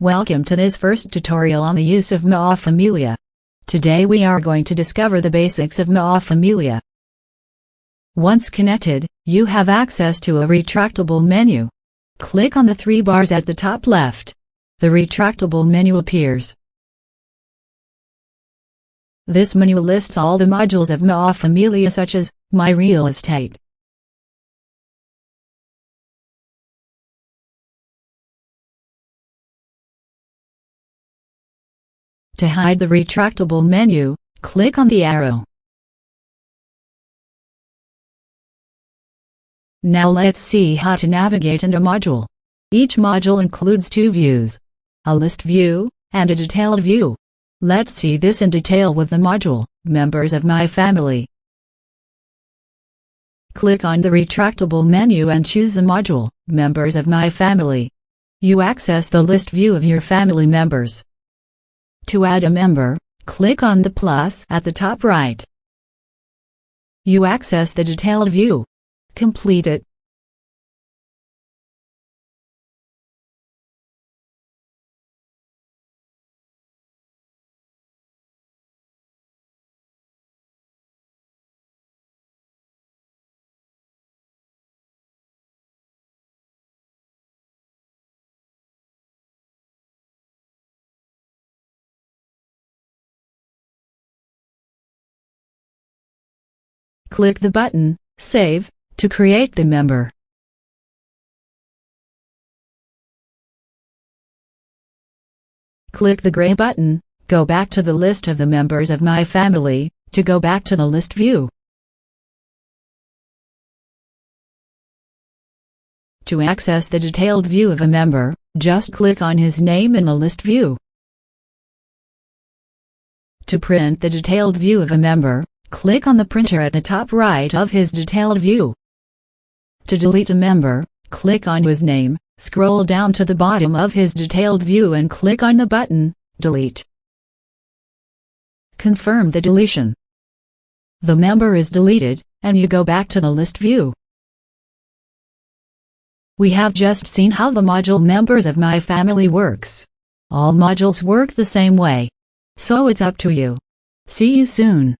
Welcome to this first tutorial on the use of MA Familia. Today we are going to discover the basics of MA Familia. Once connected, you have access to a retractable menu. Click on the three bars at the top left. The retractable menu appears. This menu lists all the modules of MA Familia such as My Real Estate, To hide the retractable menu, click on the arrow. Now let's see how to navigate in a module. Each module includes two views. A list view, and a detailed view. Let's see this in detail with the module, Members of My Family. Click on the retractable menu and choose the module, Members of My Family. You access the list view of your family members. To add a member, click on the plus at the top right. You access the detailed view. Complete it. Click the button, Save, to create the member. Click the gray button, Go back to the list of the members of my family, to go back to the list view. To access the detailed view of a member, just click on his name in the list view. To print the detailed view of a member, Click on the printer at the top right of his detailed view. To delete a member, click on his name, scroll down to the bottom of his detailed view and click on the button, Delete. Confirm the deletion. The member is deleted, and you go back to the list view. We have just seen how the module Members of My Family works. All modules work the same way. So it's up to you. See you soon.